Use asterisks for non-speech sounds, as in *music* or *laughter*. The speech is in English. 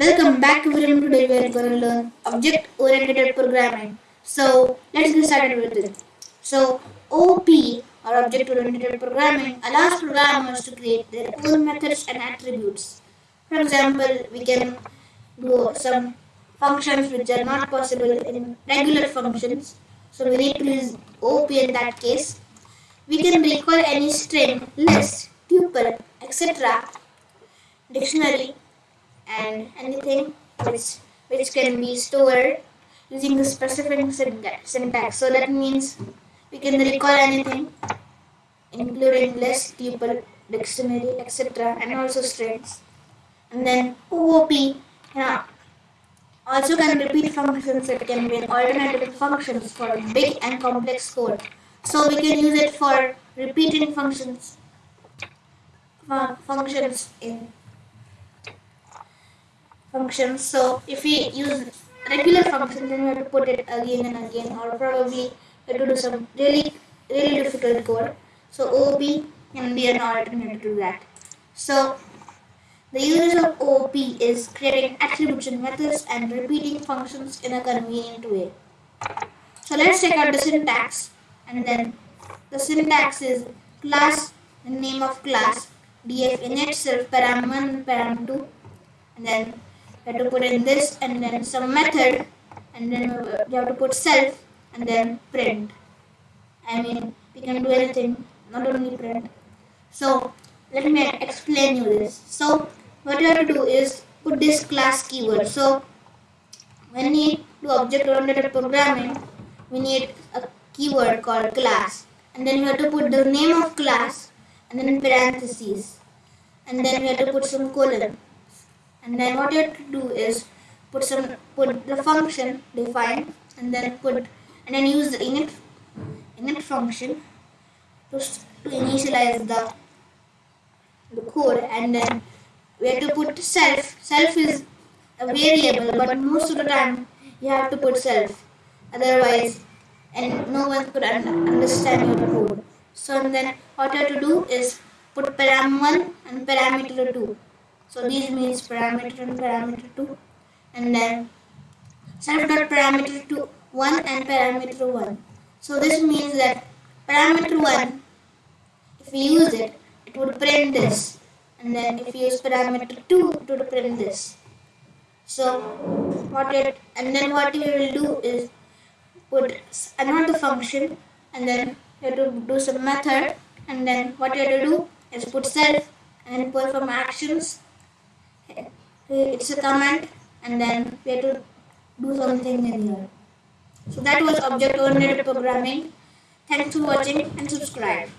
Welcome back everyone. Today we are going to learn object-oriented programming. So let's get started with it. So OP or object-oriented programming allows programmers to create their own methods and attributes. For example, we can do some functions which are not possible in regular functions. So we need to use OP in that case. We can recall any string, list, tuple, etc. dictionary which which can be stored using the specific syntax. So that means we can recall anything including list, tuple, dictionary, etc. and also strings. And then OOP yeah, also can repeat functions that can be an alternative functions for big and complex code. So we can use it for repeating functions functions in So if we use regular functions, then we have to put it again and again, or probably we have to do some really really difficult code. So OOP can be an alternative to that. So the use of OOP is creating attribution methods and repeating functions in a convenient way. So let's check out the syntax and then the syntax is class name of class df init self param1 param2 and then have to put in this and then some method and then you have to put self and then print. I mean, we can do anything, not only print. So, let me explain you this. So, what you have to do is put this class keyword. So, when we do object-oriented programming, we need a keyword called class. And then we have to put the name of class and then parentheses. And then we have to put some colon and then what you have to do is put some put the function define and then put and then use the init init function to, to initialize the the code. And then we have to put self. Self is a variable but most of the time you have to put self. Otherwise and no one could un understand your code. So then what you have to do is put param1 and parameter 2 so this means parameter and parameter 2 and then self dot parameter 2 1 and parameter 1. So this means that parameter 1 if we use it it would print this and then if we use parameter 2 it would print this. So what it and then what we will do is put another function and then you have to do some method and then what you have to do is put self and perform actions *laughs* Uh, it's a command and then we have to do something in here. So that was object-oriented programming. Thanks for watching and subscribe.